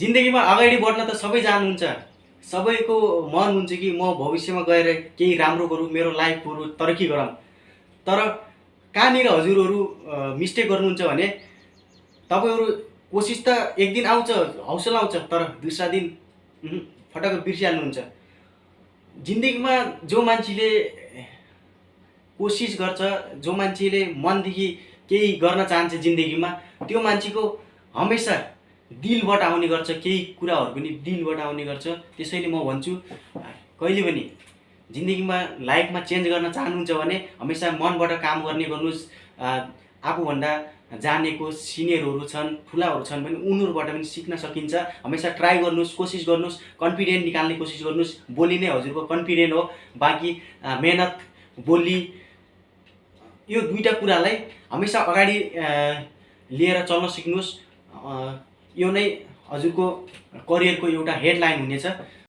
जिन्दगीमा अगाडि बढ्न त सबै चाहनुहुन्छ सबैको मन हुन्छ कि म भविष्यमा गएर केही राम्रो गरौँ मेरो लाइफहरू तरक्की गरौँ। तर कहाँनिर हजुरहरू मिस्टेक गर्नुहुन्छ भने तपाईँहरू कोसिस त एक दिन आउँछ हौसला आउँछ तर दुसरा दिन उहुँ, फटक्क बिर्सिहाल्नुहुन्छ। जिन्दगीमा जो मान्छेले कोसिस गर्छ जो मान्छेले मनदेखि केही गर्न चाहन्छ जिन्दगीमा त्यो मान्छेको हमेसा दिलबाट आउने गर्छ केही कुराहरू पनि दिलबाट आउने गर्छ। त्यसैले म भन्छु कहिले पनि जिन्दगीमा लाइफमा चेन्ज गर्न चाहनुहुन्छ भने हमेसा मनबाट काम गर्ने गर्नुहोस्। आफूभन्दा जानेको सिनियरहरू छन् ठुलाहरू छन् भने उनीहरूबाट पनि सिक्न सकिन्छ। हमेसा ट्राई गर्नुहोस् कोसिस गर्नुहोस् कन्फिडेन्ट निकाल्ने कोसिस गर्नुहोस्। बोली नै हजुरको कन्फिडेन्ट हो। बाँकी मेहनत बोली यो दुईवटा कुरालाई हमेसा अगाडि लिएर चल्न सिक्नुहोस्। यो नै हजुरको करियरको एउटा हेडलाइन हुनेछ।